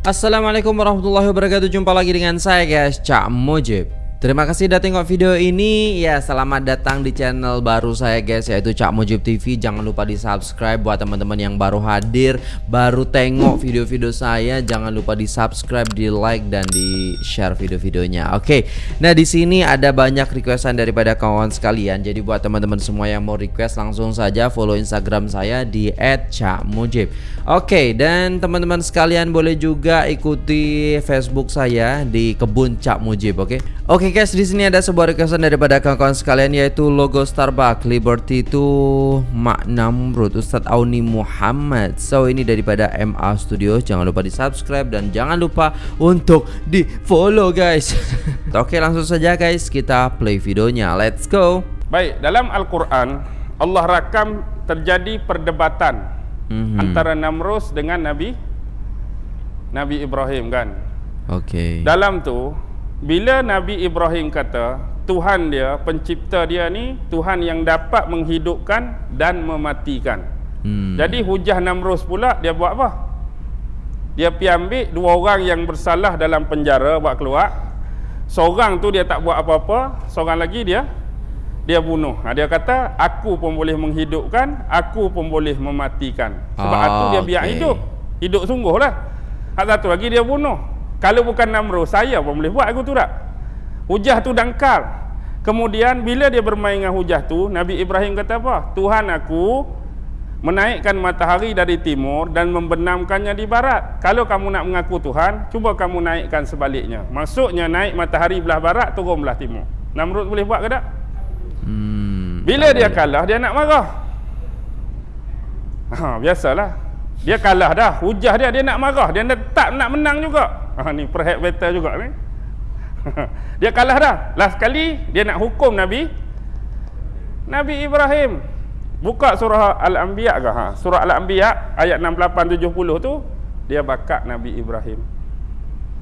Assalamualaikum warahmatullahi wabarakatuh. Jumpa lagi dengan saya guys. Cak Mujib Terima kasih sudah tengok video ini. Ya selamat datang di channel baru saya guys Yaitu Cak Mujib TV Jangan lupa di subscribe Buat teman-teman yang baru hadir Baru tengok video-video saya. Jangan lupa di subscribe Di like dan di share video-videonya. Oke Nah di sini ada banyak requestan daripada kawan sekalian. Jadi buat teman-teman semua yang mau request Langsung saja follow instagram saya Di @cakmujib. Oke dan teman-teman sekalian Boleh juga ikuti facebook saya Di kebun Cak Mujib Oke? Oke okay guys, di sini ada sebuah requestan daripada kawan-kawan sekalian yaitu logo Starbucks Liberty itu Mak Namrud Ustadz Auni Muhammad. So ini daripada MA Studio. Jangan lupa di subscribe dan jangan lupa untuk di follow guys. Oke langsung saja guys kita play videonya. Let's go. Baik dalam Al-Quran Allah rakam terjadi perdebatan mm -hmm. antara Namrud dengan Nabi Nabi Ibrahim kan. Oke. Okay. Dalam tu bila Nabi Ibrahim kata Tuhan dia, pencipta dia ni Tuhan yang dapat menghidupkan dan mematikan. Hmm. Jadi hujah Namrus pula dia buat apa? Dia pergi ambil dua orang yang bersalah dalam penjara buat keluar. Seorang tu dia tak buat apa-apa Seorang lagi dia Dia bunuh. Ha, Dia kata aku pun boleh menghidupkan Aku pun boleh mematikan. Sebab ah, itu dia biar okay. hidup. Hidup sungguh lah Hak satu lagi dia bunuh kalau bukan Namrud, saya pun boleh buat aku tu tak? Hujah tu dangkal. Kemudian bila dia bermain dengan hujah tu, Nabi Ibrahim kata apa? Tuhan aku menaikkan matahari dari timur dan membenamkannya di barat. Kalau kamu nak mengaku Tuhan, cuba kamu naikkan sebaliknya. Maksudnya naik matahari belah barat, turun belah timur. Namrud boleh buat ke tak? Hmm, bila dia kalah, dia nak marah. Ha, biasalah. Dia kalah dah. Hujah dia, dia nak marah. Dia tak nak menang juga. Ha, ni perhat battle juga ni. dia kalah dah. Last kali dia nak hukum Nabi Nabi Ibrahim. Buka surah Al-Anbiya ke ha? Surah Al-Anbiya ayat 68 70 tu dia bakat Nabi Ibrahim.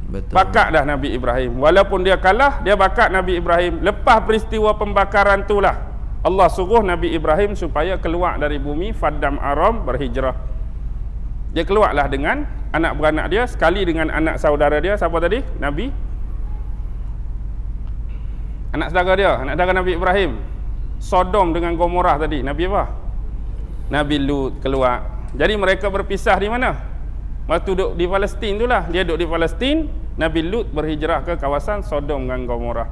Betul. Bakat dah Nabi Ibrahim. Walaupun dia kalah, dia bakat Nabi Ibrahim. Lepas peristiwa pembakaran itulah Allah suruh Nabi Ibrahim supaya keluar dari bumi Faddam Aram berhijrah. Dia keluarlah dengan anak beranak dia sekali dengan anak saudara dia. Siapa tadi? Nabi? Anak saudara dia anak saudara nabi Ibrahim. Sodom dengan Gomorrah tadi. Nabi apa? Nabi Lut keluar. Jadi mereka berpisah di mana? Waktu duduk di Palestin itulah. Dia duduk di Palestin nabi Lut berhijrah ke kawasan Sodom dengan Gomorrah.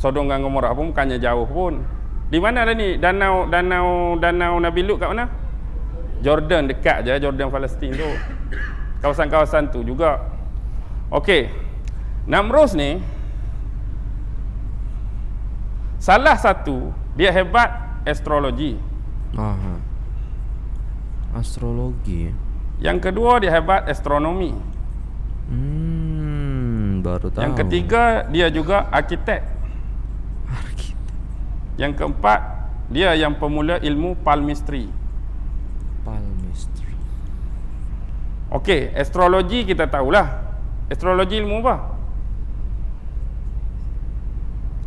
Sodom dengan Gomorrah pun bukannya jauh pun. Di mana ni? Danau danau danau nabi Lut kat mana Jordan dekat je Jordan Palestin tu. Kawasan-kawasan tu juga. Okey. Namrus ni salah satu dia hebat astrologi. Aha. astrologi? Yang kedua dia hebat astronomi. Hmm, baru tahu. Yang ketiga dia juga arkitek. Arkitek. Yang keempat dia yang pemula ilmu palmistry Okey, astrologi kita tahulah. Astrologi ilmu apa?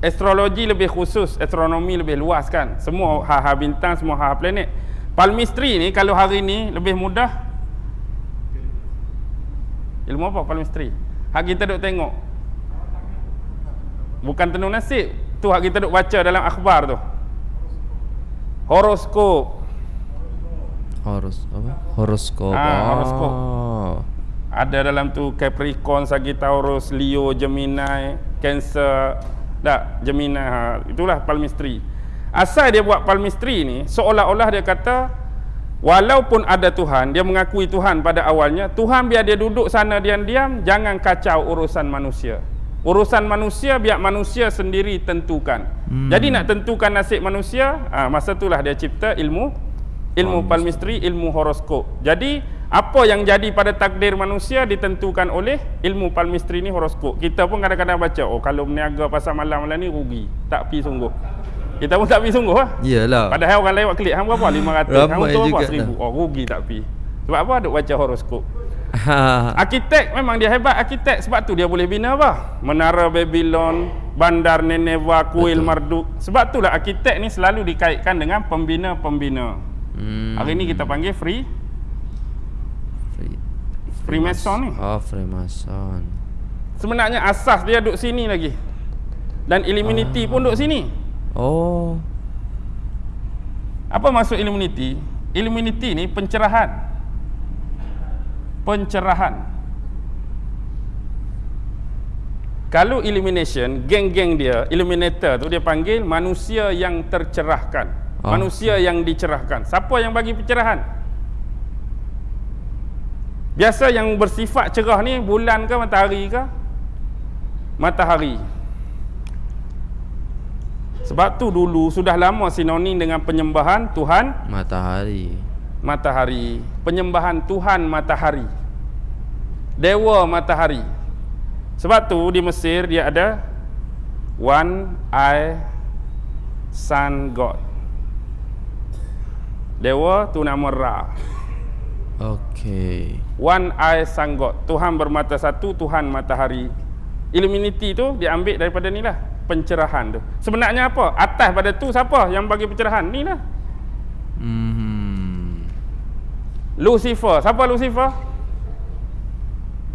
Astrologi lebih khusus, astronomi lebih luas kan. Semua hal-hal bintang, semua hal planet. Palmistry ni kalau hari ni lebih mudah. Ilmu apa palmistry? Hak kita duk tengok. Bukan tenung nasib. Tu hak kita duk baca dalam akhbar tu. Horoskop. Horos apa? Horoskop. Ah, horoskop. Oh. Ada dalam tu Capricorn, Sagittarius, Leo, Gemini, Cancer, tak Gemini. Ha, itulah palmistry. Asal dia buat palmistry ni seolah-olah dia kata walaupun ada Tuhan, dia mengakui Tuhan pada awalnya, Tuhan biar dia duduk sana diam-diam, jangan kacau urusan manusia. Urusan manusia biar manusia sendiri tentukan. Hmm. Jadi nak tentukan nasib manusia, ha, masa itulah dia cipta ilmu ilmu palmistry, ilmu horoskop. Jadi apa yang jadi pada takdir manusia ditentukan oleh ilmu palmistry ni horoskop. Kita pun kadang-kadang baca, oh kalau berniaga pasal malam-malam ni rugi. Tak pi sungguh. Kita pun tak pi sungguh lah. Iyalah. Padahal orang lewat klik, hang berapa? 500. Hang tu berapa? 1000. Oh rugi tak pi. Sebab apa? Ada baca horoskop. arkitek memang dia hebat arkitek sebab tu dia boleh bina apa? Menara Babylon, bandar Nineveh, kuil Marduk. Sebab itulah arkitek ni selalu dikaitkan dengan pembina-pembina. Hmm. Hari ni kita panggil free. Free. Freemason ni. Oh, Freemason. Sebenarnya asas dia duduk sini lagi. Dan Illuminati pun duduk sini. Oh. Apa maksud Illuminati? Illuminati ni pencerahan. Pencerahan. Kalau illumination, geng-geng dia, illuminator tu dia panggil manusia yang tercerahkan. Oh. Manusia yang dicerahkan. Siapa yang bagi pencerahan? Biasa yang bersifat cerah ni bulan ke matahari ke? Matahari. Sebab tu dulu sudah lama sinonim dengan penyembahan Tuhan Matahari. matahari, penyembahan Tuhan matahari. Dewa matahari. Sebab tu di Mesir dia ada one eye sun god. Dewa tu nama Ra. Okey. One eye sun god. Tuhan bermata satu, Tuhan matahari. Illuminati tu diambil daripada ni lah pencerahan tu. Sebenarnya apa? Atas pada tu siapa yang bagi pencerahan? Ni lah. Hmm. Lucifer. Siapa Lucifer?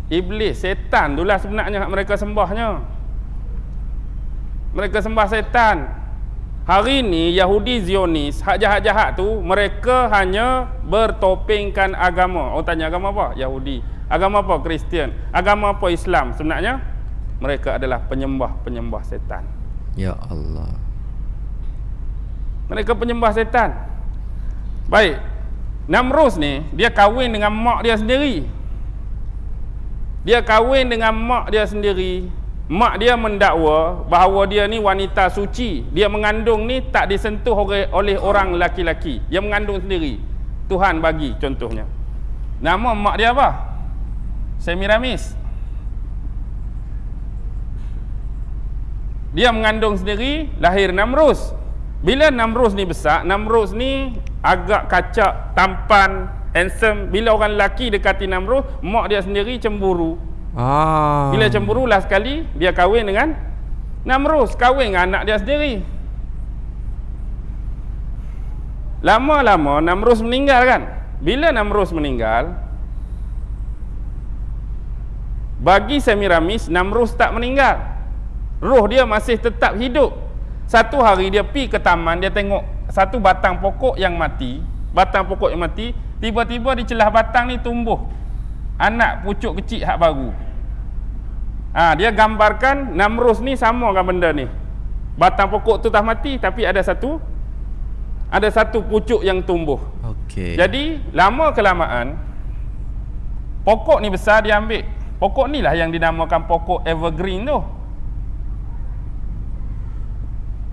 Iblis, setan itulah sebenarnya mereka sembahnya. Mereka sembah setan. Hari ni Yahudi Zionis, hak jahat-jahat tu mereka hanya bertopengkan agama. Orang tanya agama apa? Yahudi. Agama apa? Kristian. Agama apa? Islam. Sebenarnya mereka adalah penyembah-penyembah setan. Ya Allah. Mereka penyembah setan. Baik. Namrus ni dia kahwin dengan mak dia sendiri. Dia kahwin dengan mak dia sendiri. Mak dia mendakwa bahawa dia ni wanita suci. Dia mengandung ni tak disentuh oleh, orang laki-laki. Dia mengandung sendiri. Tuhan bagi contohnya. Nama mak dia apa? Semiramis. Dia mengandung sendiri, lahir Namrus. Bila Namrus ni besar, Namrus ni agak kacak, tampan, handsome. Bila orang lelaki dekati Namrus, mak dia sendiri cemburu. Ah. Bila cemburu lah sekali, dia kahwin dengan Namrus, kahwin dengan anak dia sendiri. Lama-lama Namrus meninggal kan? Bila Namrus meninggal, bagi Semiramis, Namrus tak meninggal. Roh dia masih tetap hidup. Satu hari dia pi ke taman, dia tengok satu batang pokok yang mati. Batang pokok yang mati, tiba-tiba di celah batang ni tumbuh anak pucuk kecil hak baru. Ha, dia gambarkan Namrus ni sama dengan benda ni. Batang pokok tu dah mati tapi ada satu ada satu pucuk yang tumbuh. Okey. Jadi lama kelamaan pokok ni besar dia ambil. Pokok ni lah yang dinamakan pokok evergreen tu.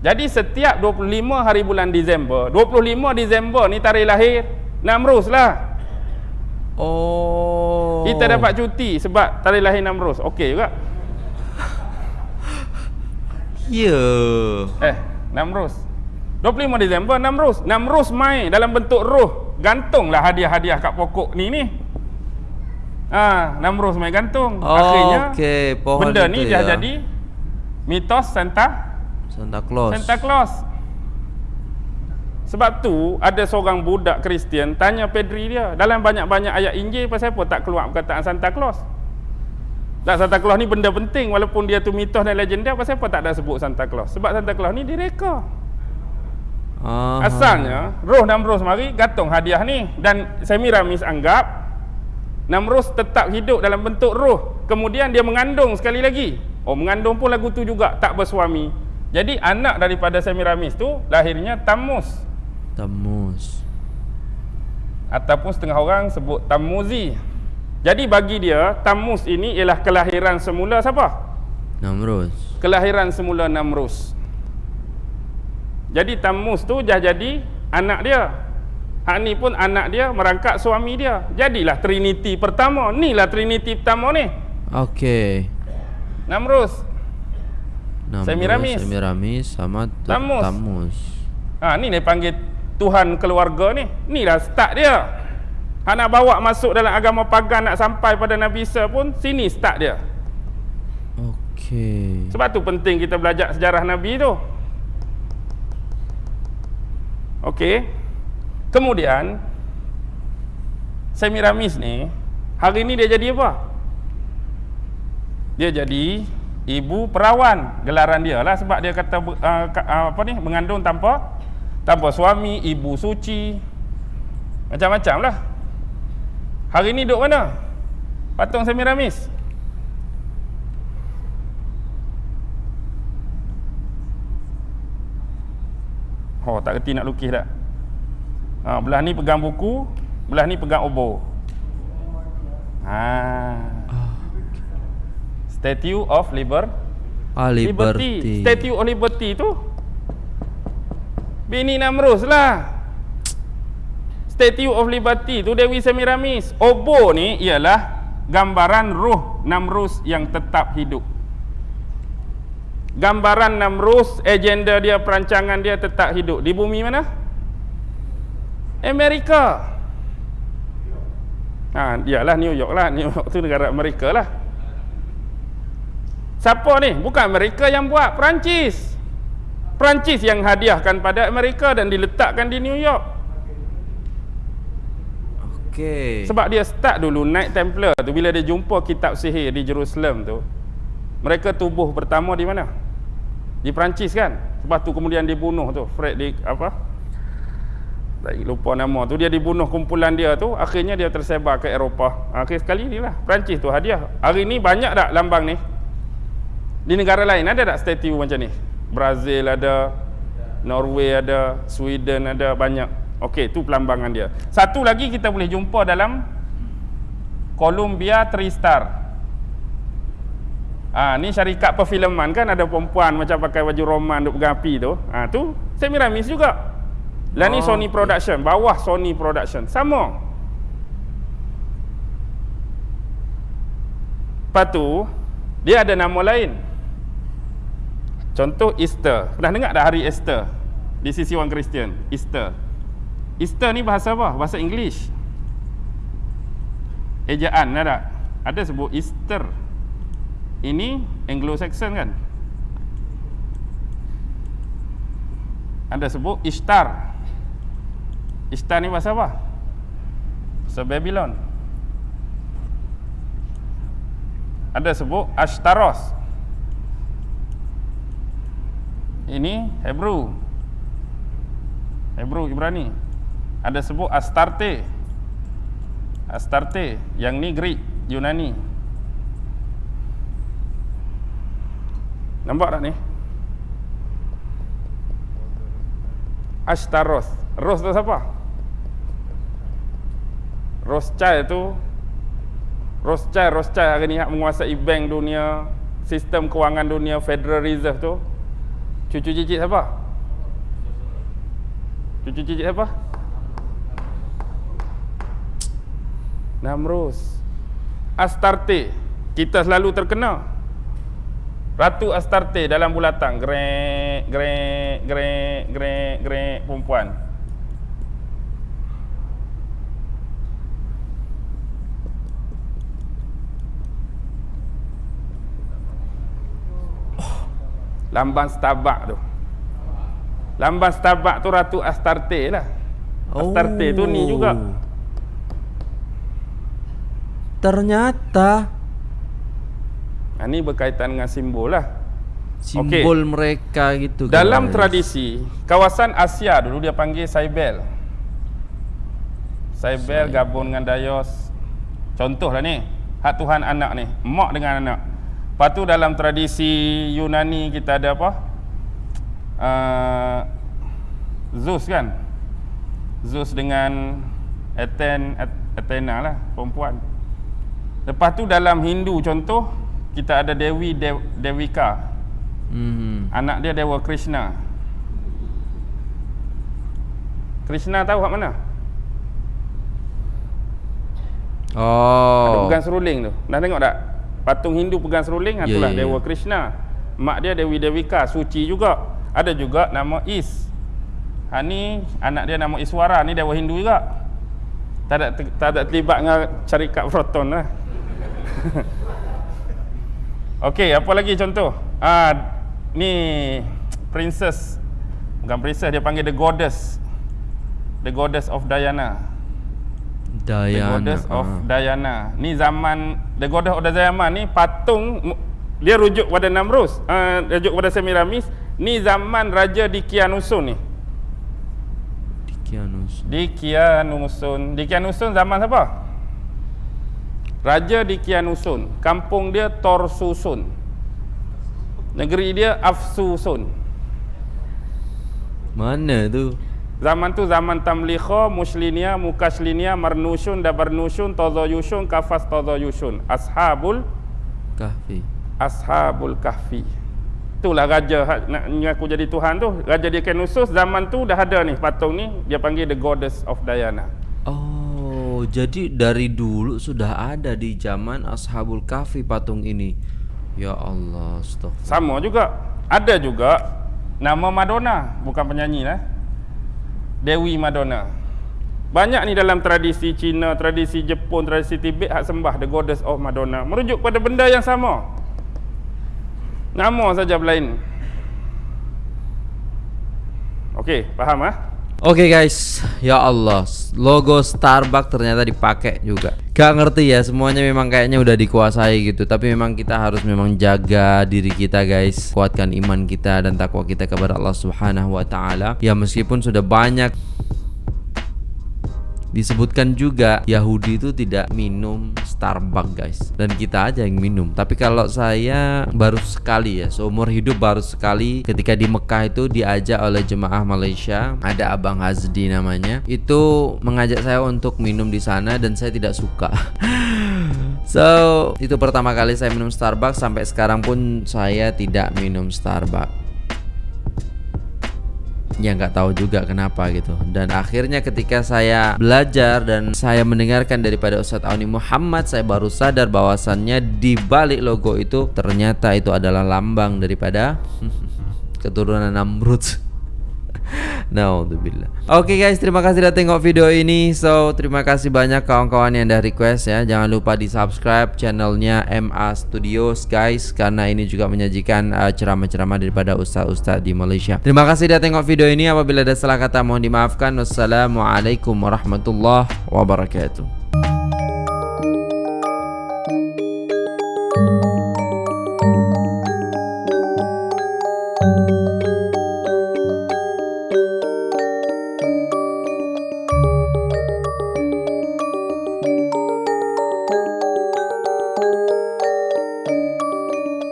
Jadi setiap 25 hari bulan Disember, 25 Disember ni tarikh lahir Namrus lah. Oh. Kita dapat cuti sebab tarikh lahir Namrus. Okey juga. Ya. Eh, Namrus. 25 Disember Namrus. Namrus mai dalam bentuk roh. Gantunglah hadiah-hadiah kat pokok ni ni. Ah, Namrus mai gantung. Oh, Akhirnya okey, pohon benda ni dah ya. jadi mitos Santa Santa Claus. Santa Claus. Sebab tu ada seorang budak Kristian tanya Pedri dia dalam banyak-banyak ayat Injil pasal apa tak keluar perkataan Santa Claus. Tak Santa Claus ni benda penting walaupun dia tu mitos dan legenda pasal apa tak ada sebut Santa Claus? Sebab Santa Claus ni direka. Ah. Asalnya roh Namrus mari gantung hadiah ni dan Semiramis anggap Namrus tetap hidup dalam bentuk roh. Kemudian dia mengandung sekali lagi. Oh mengandung pun lagu tu juga tak bersuami. Jadi anak daripada Semiramis tu lahirnya Tamus Tamus. ataupun setengah orang sebut Tamuzi. Jadi bagi dia Tamus ini ialah kelahiran semula siapa? Namrus. Kelahiran semula Namrus. Jadi Tamus tu dah jadi anak dia. Hak ni pun anak dia merangkak suami dia. Jadilah Trinity pertama. Inilah Trinity pertama ni. Okey. Namrus. Namrus, Semiramis. Semiramis sama Tamus. Tamus. Ha ni dia panggil Tuhan keluarga ni. Inilah start dia. Hak nak bawa masuk dalam agama pagan nak sampai pada Nabi Isa pun sini start dia. Okey. Sebab tu penting kita belajar sejarah Nabi tu. Okey. Kemudian Semiramis ni Hari ni dia jadi apa? Dia jadi ibu perawan gelaran dia lah sebab dia kata uh, apa ni mengandung tanpa tanpa suami, ibu suci. Macam-macam lah. Hari ni duduk mana? Patung Semiramis. Oh, tak kerti nak lukis tak? Ha, belah ni pegang buku, belah ni pegang obor. Ha. Statue of Liber ah, Liberty. Liberty. Statue of Liberty tu Bini Namrus lah. Statue of Liberty tu Dewi Semiramis. Obo ni ialah gambaran ruh Namrus yang tetap hidup gambaran Namrus, agenda dia, perancangan dia tetap hidup. Di bumi mana? Amerika. Ha, dialah New York lah. New York tu negara Amerika lah. Siapa ni? Bukan Amerika yang buat, Perancis. Perancis yang hadiahkan pada Amerika dan diletakkan di New York. Okey. Sebab dia start dulu naik Templar tu bila dia jumpa kitab sihir di Jerusalem tu. Mereka tubuh pertama di mana? di Perancis kan? Lepas tu kemudian dibunuh tu Fred di apa? Tak lupa nama tu. Dia dibunuh kumpulan dia tu akhirnya dia tersebar ke Eropah. Akhir sekali ni lah Perancis tu hadiah. Hari ni banyak tak lambang ni? Di negara lain ada tak statue macam ni? Brazil ada Norway ada Sweden ada banyak Okey, tu pelambangan dia. Satu lagi kita boleh jumpa dalam Columbia Tristar. Ha, ni syarikat perfilman kan ada perempuan macam pakai baju roman duk pegang api tu. Ha, tu Semiramis juga. Lah ni oh, Sony Production, bawah Sony Production. Sama. Lepas tu, dia ada nama lain. Contoh Easter. Pernah dengar tak hari Easter? Di sisi orang Kristian. Easter. Easter ni bahasa apa? Bahasa English. Ejaan ada. Ada sebut Easter. Ini Anglo-Saxon kan anda sebut Ishtar Ishtar ni bahasa apa? bahasa Babylon ada sebut Ashtaros ini Hebrew Hebrew Ibrani ada sebut Astarte Astarte yang ni Greek Yunani Nampak tak ni? Ashtaros. Ros tu siapa? Rothschild tu Rothschild, Rothschild hari ni menguasai bank dunia, sistem kewangan dunia, Federal Reserve tu. Cucu cicit siapa? Cucu cicit siapa? Namrus. Astarte. Kita selalu terkenal. Ratu Astarte dalam bulatan grek grek grek grek grek perempuan Lambang Starbucks tu Lambang Starbucks tu Ratu Astarte lah Astarte oh. tu ni juga Ternyata ini berkaitan dengan simbol lah. Simbol okay. mereka gitu. Dalam guys. tradisi, kawasan Asia dulu dia panggil Saibel. Saibel gabung dengan Dayos. Contohlah ni, hak Tuhan anak ni, mak dengan anak. Lepas tu dalam tradisi Yunani kita ada apa? Uh, Zeus kan? Zeus dengan Athena lah, perempuan. Lepas tu dalam Hindu contoh, kita ada Dewi De Dewika. Hmm. Anak dia Dewa Krishna. Krishna tahu kat mana? Oh. Ada pegang seruling tu. Dah tengok tak? Patung Hindu pegang seruling yeah, itulah yeah, Dewa yeah. Krishna. Mak dia Dewi Dewika, suci juga. Ada juga nama Is. Ha ni anak dia nama Iswara, ni Dewa Hindu juga. Tak ada tak ada terlibat dengan syarikat Proton lah. Okey, apa lagi contoh? Ah, ni princess. Bukan princess, dia panggil the goddess. The goddess of Diana. Dayana. The Goddess of ah. Diana. Ni zaman The Goddess of Diana ni patung dia rujuk pada Namrus, uh, rujuk pada Semiramis. Ni zaman Raja Dikianusun ni. Dikianus. Dikianusun. Dikianusun zaman siapa? Raja Dikianusun. Kampung dia Torsusun. Negeri dia Afsusun. Mana tu? Zaman tu zaman Tamlikha, Muslinia, Mukaslinia, Marnushun, Dabarnushun, Tozoyushun, Kafas Tozoyushun. Ashabul Kahfi. Ashabul Kahfi. Itulah raja nak mengaku jadi Tuhan tu. Raja dia Kenusus zaman tu dah ada ni patung ni. Dia panggil the goddess of Diana. Oh, jadi dari dulu sudah ada di zaman Ashabul Kahfi patung ini. Ya Allah, astagfirullah. Sama juga. Ada juga nama Madonna. Bukan penyanyi lah. Dewi Madonna. Banyak ni dalam tradisi Cina, tradisi Jepun, tradisi Tibet hak sembah the goddess of Madonna. Merujuk pada benda yang sama. Nama saja berlain. Okey, faham ah? Oke guys, ya Allah, logo Starbucks ternyata dipakai juga. Gak ngerti ya, semuanya memang kayaknya udah dikuasai gitu. Tapi memang kita harus memang jaga diri kita guys, kuatkan iman kita dan takwa kita kepada Allah Subhanahu Wa Taala. Ya meskipun sudah banyak disebutkan juga Yahudi itu tidak minum Starbucks guys. Dan kita aja yang minum. Tapi kalau saya baru sekali ya seumur hidup baru sekali ketika di Mekah itu diajak oleh jemaah Malaysia ada Abang Hazdi namanya itu mengajak saya untuk minum di sana dan saya tidak suka. So itu pertama kali saya minum Starbucks. Sampai sekarang pun saya tidak minum Starbucks ya nggak tahu juga kenapa gitu. Dan akhirnya ketika saya belajar dan saya mendengarkan daripada Ustadz Auni Muhammad saya baru sadar bahwasannya di balik logo itu ternyata itu adalah lambang daripada keturunan Namrud Naudzubillah. Oke guys, terima kasih sudah tengok video ini. So, terima kasih banyak kawan-kawan yang udah request ya. Jangan lupa di subscribe channelnya MA Studios guys, karena ini juga menyajikan uh, ceramah-ceramah daripada ustaz-ustaz di Malaysia. Terima kasih sudah tengok video ini. Apabila ada salah kata mohon dimaafkan. Wassalamualaikum warahmatullahi wabarakatuh.